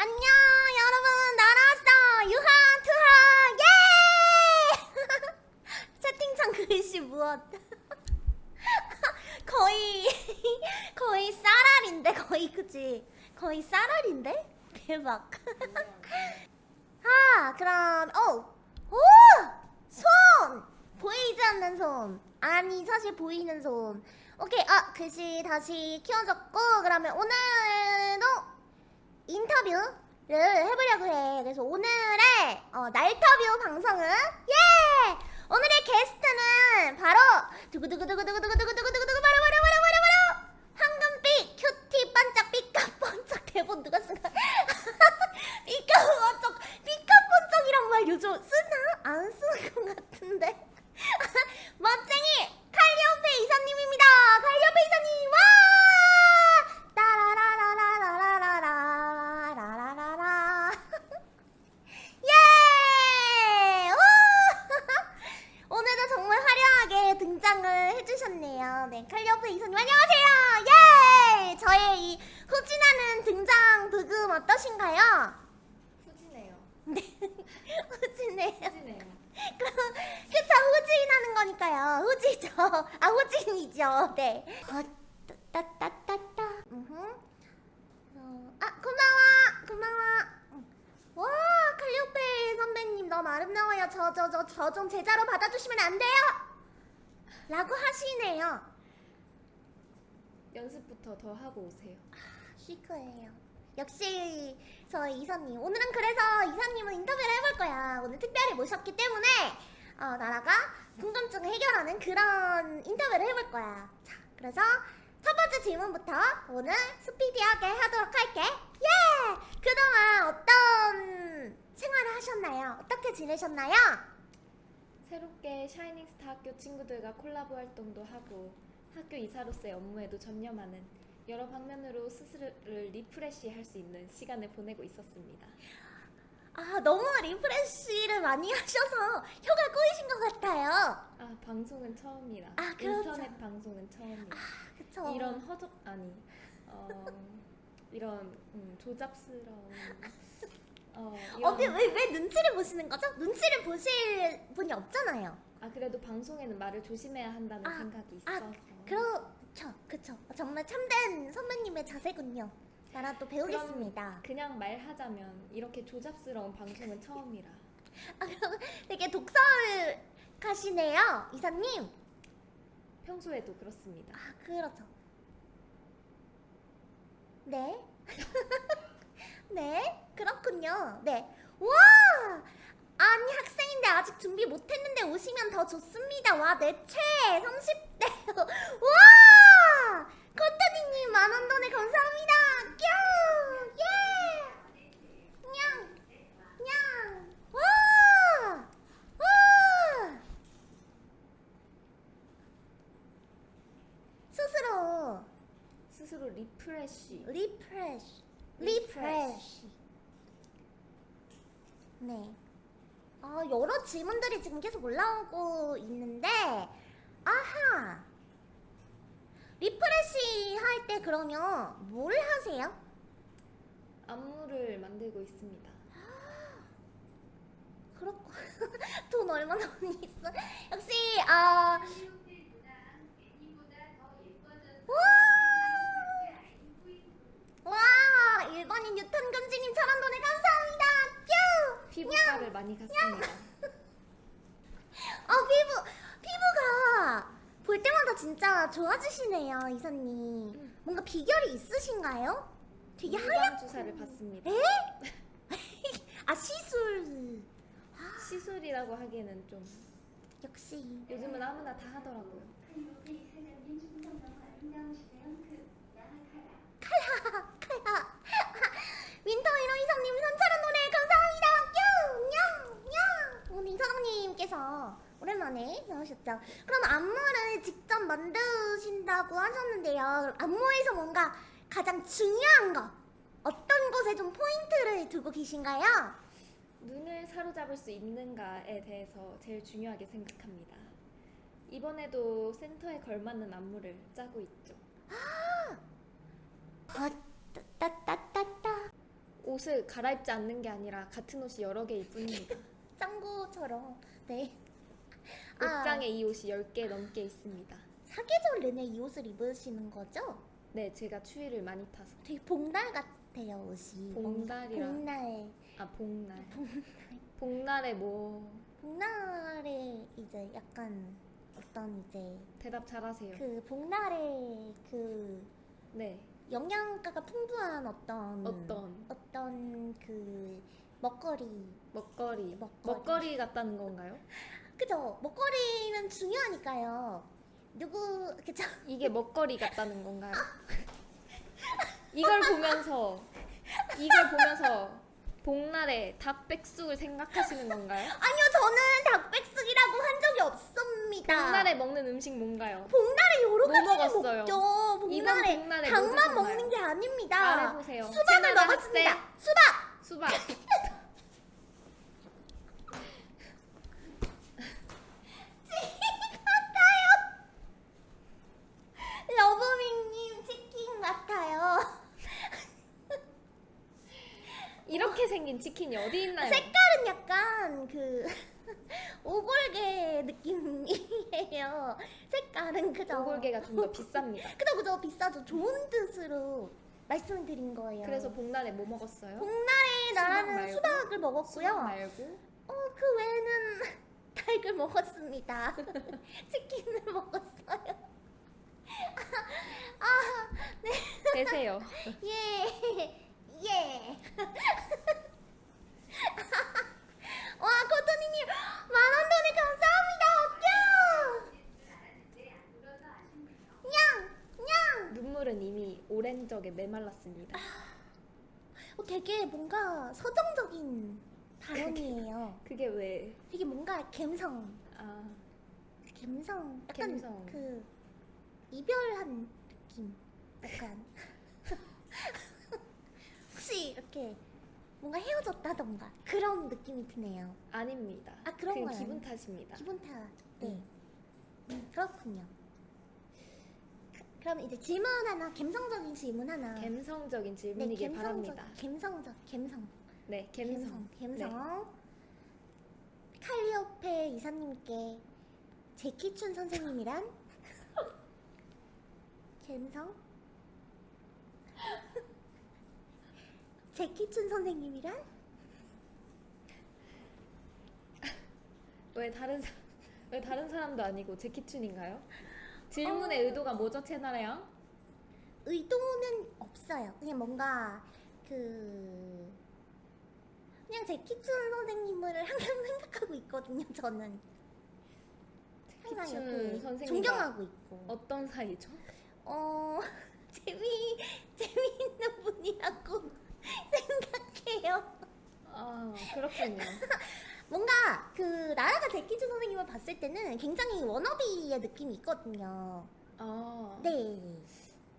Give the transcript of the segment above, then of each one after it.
안녕 여러분. 나라왔어. 유하 투하 예! 채팅창 글씨 무엇? 거의 거의 쌀알인데 거의 그치? 거의 쌀알인데? 대박. 아 그럼 어오손! 보이지 않는 손. 아니 사실 보이는 손. 오케이 아 글씨 다시 키워졌고 그러면 오늘도 인터뷰를 해보려고 해. 그래서 오늘의 어, 날터뷰 방송은 예! 오늘의 게스트는 바로 두구두구두구두구두구두구두구 네 어, 따따따따. 어, 아 고마워 고마워 응. 와 칼리오페 선배님 너무 아름다워요 저 저 저 저 좀 제자로 받아주시면 안 돼요? 라고 하시네요 연습부터 더 하고 오세요. 쉴 거예요. 역시 저희 이사님. 오늘은 그래서 이사님은 인터뷰를 해볼 거야. 오늘 특별히 모셨기 때문에 어, 나라가 궁금증을 해결하는 그런 인터뷰를 해볼 거야. 자, 그래서 첫 번째 질문부터 오늘 스피디하게 하도록 할게. 예! 그동안 어떤 생활을 하셨나요? 어떻게 지내셨나요? 새롭게 샤이닝스타 학교 친구들과 콜라보 활동도 하고 학교 이사로서의 업무에도 전념하는 여러 방면으로 스스로를 refresh 할 수 있는 시간을 보내고 있었습니다. 아, 너무 리프레쉬를 많이 하셔서 혀가 꼬이신 것 같아요. 아 방송은 처음이라 아, 그렇죠. 인터넷 방송은 처음이라 그쵸? 이런 허접 아니 어, 이런 음, 조잡스러운 어, 이런 어디 왜, 왜 눈치를 보시는 거죠? 눈치를 보실 분이 없잖아요. 아 그래도 방송에는 말을 조심해야 한다는 아, 생각이 아, 있어서 그렇죠, 그쵸. 정말 참된 선배님의 자세군요. 나라 또 배우겠습니다. 그냥 말하자면 이렇게 조잡스러운 방송은 처음이라 아, 그럼 되게 독설 가시네요, 이사님. 평소에도 그렇습니다. 아, 그렇죠. 네. 네, 그렇군요. 네. 와! 아니, 학생인데 아직 준비 못했는데 오시면 더 좋습니다. 와, 내 최! 30대. 와! 코트니님 만원 도네 감사합니다. 뀨! 예! 냥! 냥! 와! 와! 스스로 스스로 refresh refresh refresh 네 아, 여러 질문들이 지금 계속 올라오고 있는데 아하 그러면 뭘 하세요? 안무를 만들고 있습니다. 그렇고 돈 얼마나 많이 있어 역시 아 와! 와 일반인 유턴 금지님 천원 돈에 감사합니다 뀨! 피부과를 많이 갔습니다. 아 피부 피부가 볼 때마다 진짜 좋아지시네요 이사님 뭔가 비결이 있으신가요? 되게 하얀 주사를 맞습니다. 에? 아 시술 시술이라고 하기에는 좀 역시 요즘은 아무나 다 하더라고요. 칼라 칼라 윈터 이로 이사님 3천원 도네 감사합니다 뀨! 뀨! 오늘 이사장님께서 오랜만에 나오셨죠 그럼 안무를 직접 만드신다고 안무에서 뭔가 가장 중요한 거 어떤 곳에 좀 포인트를 두고 계신가요? 눈을 사로잡을 수 있는가에 대해서 제일 중요하게 생각합니다. 이번에도 센터에 걸맞는 안무를 짜고 있죠. 아, 따따따따따 옷을 갈아입지 않는 게 아니라 같은 옷이 여러 개일 뿐입니다. 짱구처럼. 네. 옷장에 이 옷이 10개 넘게 있습니다. 사계절 내내 이 옷을 입으시는 거죠? 네, 제가 추위를 많이 타서. 되게 복날 같아요 옷이. 복날이라. 복날. 아, 복날. 복날에 뭐 복날에 이제 약간 어떤 이제 대답 잘하세요. 그 복날에 그 네. 영양가가 풍부한 어떤 어떤 어떤 그 먹거리 먹거리. 먹거리. 먹거리 같다는 건가요? 그죠 먹거리는 중요하니까요 누구 그죠 이게 먹거리 같다는 건가요? 이걸 보면서 이걸 보면서 복날에 닭백숙을 생각하시는 건가요? 아니요 저는 닭백숙이라고 한 적이 없습니다 복날에 먹는 음식 뭔가요? 복날에 여러 뭐 가지를 먹었어요? 복날에 복날에 뭐 닭만 드셨나요? 먹는 게 아닙니다. 수박을 먹었습니다. 수박 수박. 러브밍님 치킨 같아요 이렇게 생긴 치킨이 어디 있나요? 색깔은 약간 그 오골개 느낌이에요. 색깔은 그죠. 오골개가 좀 더 비쌉니다. 그죠 그죠 비싸죠. 좋은 뜻으로 말씀을 드린 거예요. 그래서 복날에 뭐 먹었어요? 복날에 나는 말고? 수박 을 먹었고요. 수박 말고 어그 외에는 닭을 먹었습니다. 치킨을 먹었어요. 아, 네. 되세요. 예. 예. 와, 코토니님, 만원 돈에 감사합니다. 냥! 냥! 눈물은 이미 오랜 적에 메말랐습니다. 어, 되게 뭔가 서정적인 발언이에요. 그게 왜? 되게 뭔가 감성, 아 감성, 약간 감성. 그 이별한 느낌, 약간 혹시 이렇게 뭔가 헤어졌다던가 그런 느낌이 드네요. 아닙니다. 아, 그런 그건 건 기분. 탓입니다. 기분 탓. 네. 음. 음, 그렇군요. 그- 그럼 이제 질문 하나, 감성적인 질문 하나. 감성적인 질문이길 바랍니다. 감성적, 감성, 네, 감성. 감성. 칼리오페 이사님께 제키춘 선생님이란? 감성? 제키춘 선생님이란? 왜 다른 사, 왜 다른 사람도 아니고 제키춘인가요? 질문의 어. 의도가 뭐죠, 채널에요? 의도는 없어요. 그냥 뭔가 그 그냥 제 키춘 선생님을 항상 생각하고 있거든요. 저는 항상 이렇게 선생님과 존경하고 있고. 어떤 사이죠? 어 재미 재미있는 분이라고 생각해요. 아 그렇군요. 뭔가 그 나라가 제키춘 선생님을 봤을 때는 굉장히 워너비의 느낌이 있거든요. 아, 네.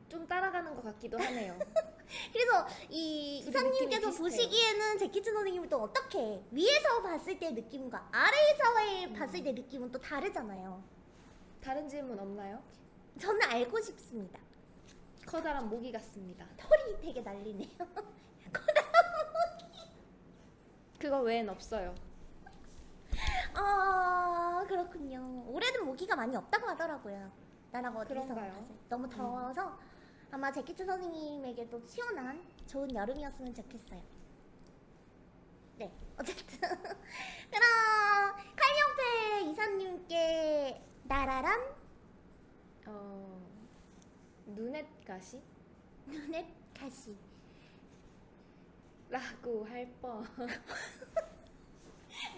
좀 따라가는 것 같기도 하네요. 그래서 이 이사님께서. 보시기에는 제키춘 선생님을 또 어떻게 위에서 봤을 때 느낌과 아래에서 봤을 때 느낌은 또 다르잖아요. 다른 질문 없나요? 저는 알고 싶습니다. 커다란 모기 같습니다. 털이 되게 날리네요. 그거 외엔 없어요. 아 그렇군요. 올해는 모기가 많이 없다고 하더라고요. 나라가 어디서. 너무 더워서 아마 제키춘 선생님에게도 시원한 좋은 여름이었으면 좋겠어요. 네, 어쨌든 그럼 칼리오페 이사님께 나라란 어, 눈엣 가시? 눈의 가시. 라고 할 뻔.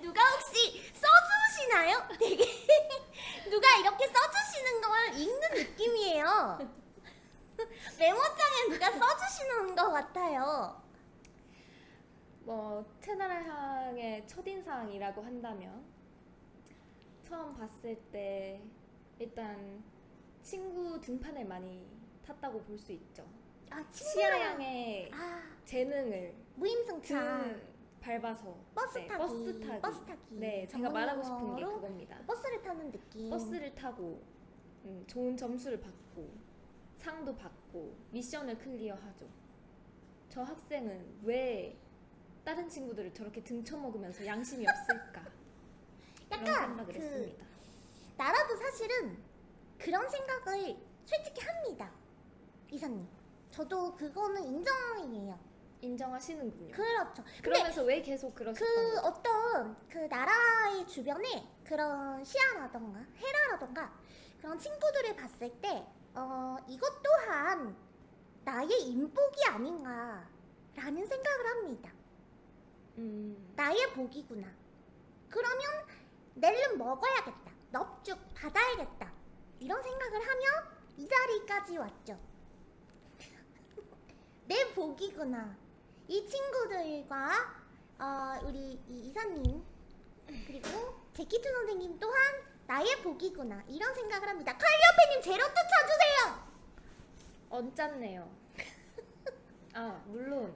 누가 혹시 써주시나요? 되게 누가 이렇게 써주시는 걸 읽는 느낌이에요. 메모장에 누가 써주시는 것 같아요. 뭐 향해 첫인상이라고 한다면 처음 봤을 때 일단 친구 등판을 많이 탔다고 볼 수 있죠. 아 시야 친구랑 양의 아 재능을 무임승차 등 밟아서 버스 네, 타기 버스 타기. 버스 타기 네, 제가 말하고 싶은 게 그겁니다. 버스를 타는 느낌. 버스를 타고 음, 좋은 점수를 받고 상도 받고 미션을 클리어하죠. 저 학생은 왜 다른 친구들을 저렇게 등쳐먹으면서 양심이 없을까? 이런 약간 생각을 그- 했습니다. 나라도 사실은 그런 생각을 솔직히 합니다. 이사님. 저도 그거는 인정이에요. 인정하시는군요. 그렇죠. 그러면서 왜 계속 그러셨던 그 거죠? 어떤 그 나라의 주변에 그런 시아라던가 헤라라던가 그런 친구들을 봤을 때 어, 이것 또한 나의 인복이 아닌가라는 생각을 합니다. 음, 나의 복이구나. 그러면 낼름 먹어야겠다. 넙죽 받아야겠다. 이런 생각을 하며 이 자리까지 왔죠. 내 복이구나. 이 친구들과 어, 우리 이 이사님 그리고 제키트 선생님 또한 나의 복이구나. 이런 생각을 합니다. 칼리오페님 제로투 쳐주세요. 언짢네요. 아 물론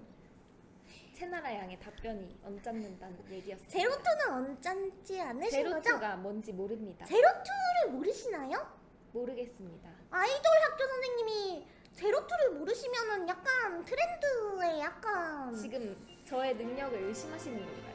채나라 양의 답변이 언짢는다는 얘기였어요. 제로투는 언짢지 않으신 거죠? 제로투가 뭔지 모릅니다. 제로투를 모르시나요? 모르겠습니다. 아이돌 학교 선생님이 제로투를 모르시면은 약간 트렌드에 약간 지금 저의 능력을 의심하시는 건가요?